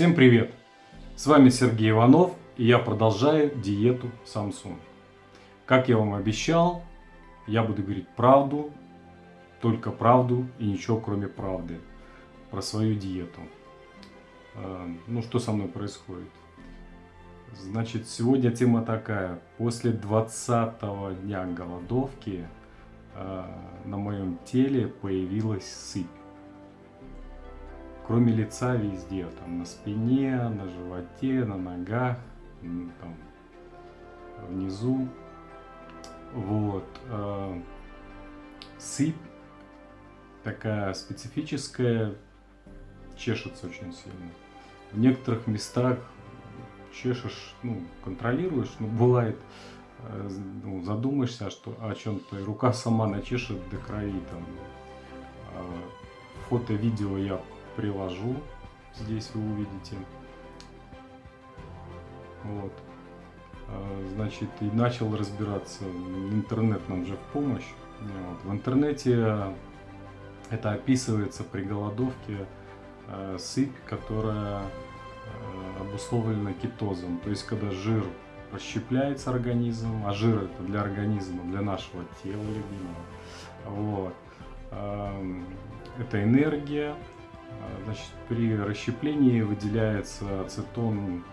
Всем привет! С вами Сергей Иванов и я продолжаю диету Samsung. Как я вам обещал, я буду говорить правду, только правду и ничего кроме правды про свою диету. А, ну что со мной происходит? Значит, сегодня тема такая. После 20 дня голодовки а, на моем теле появилась сыпь кроме лица везде, там на спине, на животе, на ногах, там внизу. Вот. Э, сыпь такая специфическая, чешется очень сильно. В некоторых местах чешешь, ну, контролируешь, но бывает, э, ну, задумаешься, что о чем-то, и рука сама начешет до крови там. А фото, видео я приложу. Здесь вы увидите. Вот. А, значит, и начал разбираться. Интернет нам же в помощь. Вот. В интернете это описывается при голодовке э, сыпь, которая э, обусловлена кетозом. То есть, когда жир расщепляется организм, а жир это для организма, для нашего тела любимого. Вот. Это энергия, а, значит, при расщеплении выделяется ацетон,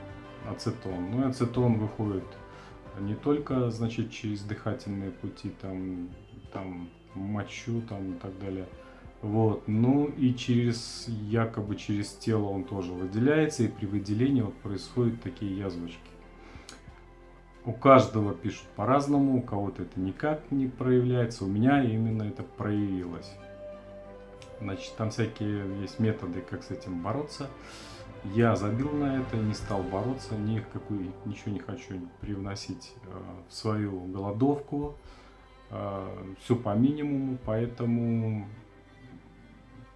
ацетон. Ну ацетон выходит не только, значит, через дыхательные пути, там, там мочу, там и так далее. Вот, ну и через, якобы через тело он тоже выделяется, и при выделении вот происходят такие язвочки. У каждого пишут по-разному, у кого-то это никак не проявляется, у меня именно это проявилось. Значит, там всякие есть методы, как с этим бороться. Я забил на это, не стал бороться, ни какую, ничего не хочу привносить э, в свою голодовку. Э, все по минимуму, поэтому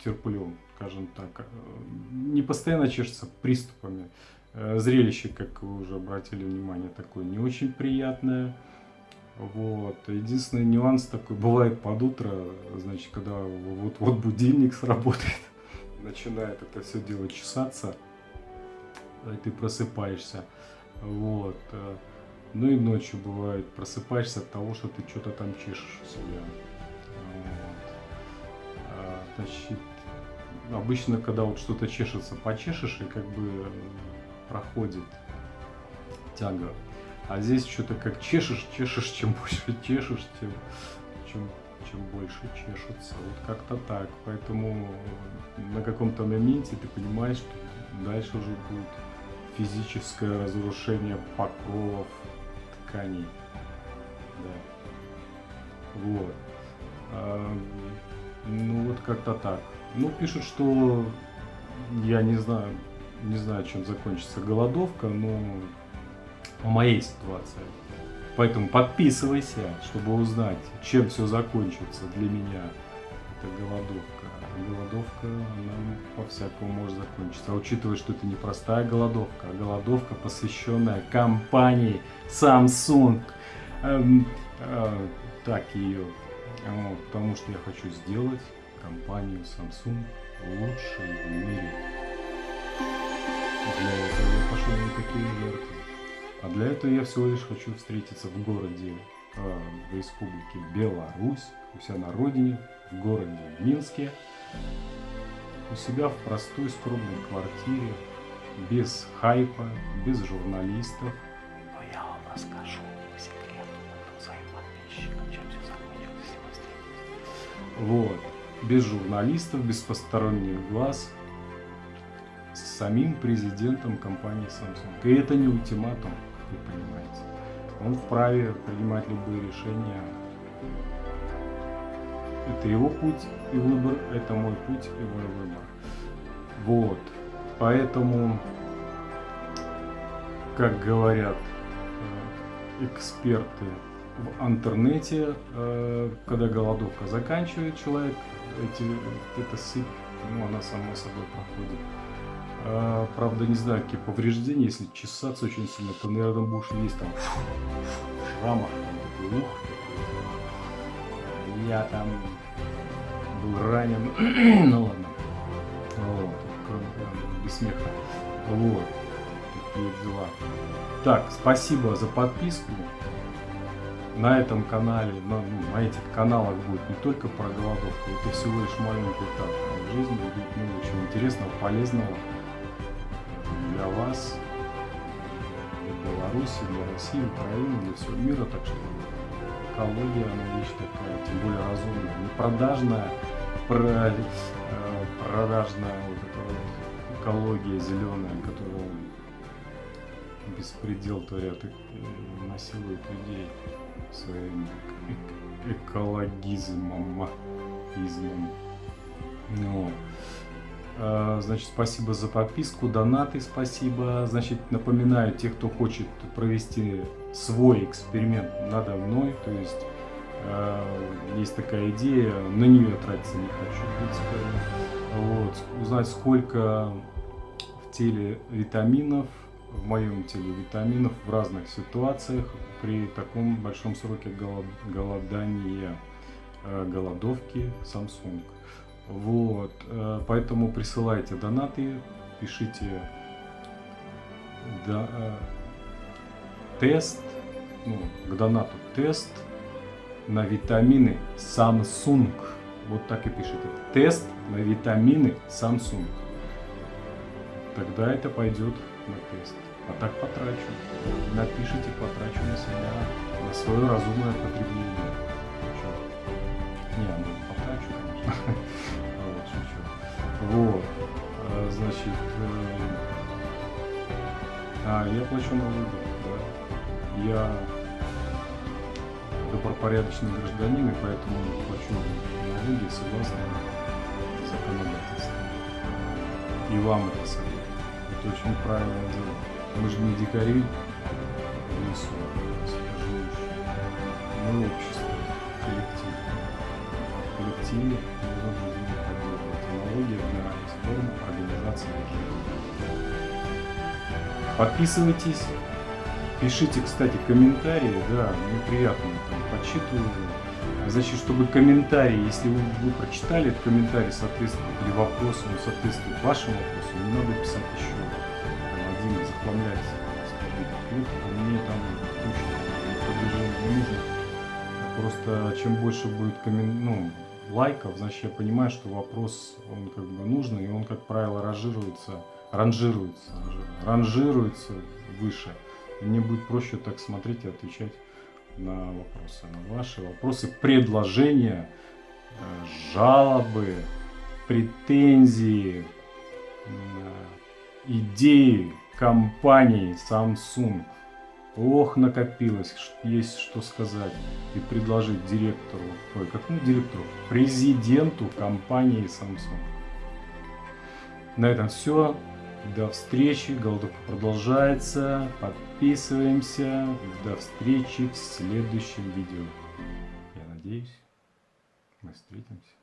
терплю, скажем так. Э, не постоянно чешется приступами. Зрелище, как вы уже обратили внимание, такое не очень приятное. Вот. Единственный нюанс такой, бывает под утро, значит, когда вот-вот будильник сработает, начинает это все дело чесаться, и ты просыпаешься. Вот. Ну и ночью бывает, просыпаешься от того, что ты что-то там чешешь у себя. Вот. А, значит, обычно, когда вот что-то чешется, почешешь, и как бы проходит тяга а здесь что-то как чешешь, чешешь, чем больше чешешь, тем, чем, чем больше чешутся. Вот как-то так. Поэтому на каком-то моменте ты понимаешь, что дальше уже будет физическое разрушение покровов тканей. Да. Вот. А, ну вот как-то так. Ну, пишут, что я не знаю, не знаю, чем закончится голодовка, но о моей ситуации. Поэтому подписывайся, чтобы узнать, чем все закончится для меня. Это голодовка. Голодовка, она по-всякому может закончиться. А учитывая, что это не простая голодовка, а голодовка, посвященная компании Samsung. Эм, э, так ее. Вот, потому что я хочу сделать компанию Samsung лучшей в мире. Для этого я пошел на такие жертвы. А для этого я всего лишь хочу встретиться в городе, э, в республике Беларусь, у себя на родине, в городе Минске, у себя в простой скромной квартире, без хайпа, без журналистов. Но я вам расскажу по секрету своим подписчикам, чем все закончилось, если вы встретитесь. Вот. Без журналистов, без посторонних глаз, с самим президентом компании Samsung. И это не ультиматум вы понимаете. Он вправе принимать любые решения. Это его путь и выбор, это мой путь и мой выбор. Вот. Поэтому, как говорят э, эксперты в интернете, э, когда голодовка заканчивает человек, эти, эта сыпь, ну, она сама собой проходит. А, правда, не знаю, какие повреждения. Если чесаться очень сильно, то, наверное, будешь есть там шрамах. Ух, я там был ранен. ну ладно. Вот, без смеха. Вот. Такие дела. Так, спасибо за подписку. На этом канале, на, ну, на этих каналах будет не только про голодовку, это всего лишь маленький этап. В жизни будет много чего интересного, полезного вас, для Беларуси, для России, Украины, для всего мира. Так что экология, она вещь такая, тем более разумная, не продажная, про, э, продажная вот эта вот экология зеленая, которая беспредел творят и насилуют людей своим эк- экологизмом. измом. Ну, Значит, спасибо за подписку, донаты спасибо. Значит, напоминаю, те, кто хочет провести свой эксперимент надо мной, то есть э, есть такая идея, на нее тратиться не хочу, в принципе. Вот, узнать, сколько в теле витаминов, в моем теле витаминов в разных ситуациях при таком большом сроке голод- голодания, э, голодовки Samsung. Вот, э, поэтому присылайте донаты, пишите да, э, тест, ну, к донату тест на витамины Samsung. Вот так и пишите. Тест на витамины Samsung. Тогда это пойдет на тест. А так потрачу. Напишите, потрачу на себя, на свое разумное потребление. Не, ну Вот. А, Значит, э, а, я плачу налоги, да. Я добропорядочный гражданин, и поэтому плачу налоги согласно законодательству. И вам это советую. Это очень правильное дело. Мы же не дикари в лесу, живущие. Мы общество, коллектив. В коллективе мы должны налоги для форм организации жизни. Подписывайтесь, пишите, кстати, комментарии, да, мне приятно там почитываю. Значит, чтобы комментарий, если вы, вы прочитали этот комментарий, соответствует или вопрос, он соответствует вашему вопросу, не надо писать еще там, один, захламлять ответ, мне там продвижение не нужно. Просто чем больше будет коммен... ну, лайков, значит я понимаю, что вопрос он как бы нужный, и он, как правило, ранжируется, ранжируется, ранжируется выше. И мне будет проще так смотреть и отвечать на вопросы, на ваши вопросы, предложения, э, жалобы, претензии, э, идеи компании Samsung. Ох, накопилось, есть что сказать и предложить директору, ой, какому директору? Президенту компании Samsung. На этом все. До встречи. Голодовка продолжается. Подписываемся. До встречи в следующем видео. Я надеюсь, мы встретимся.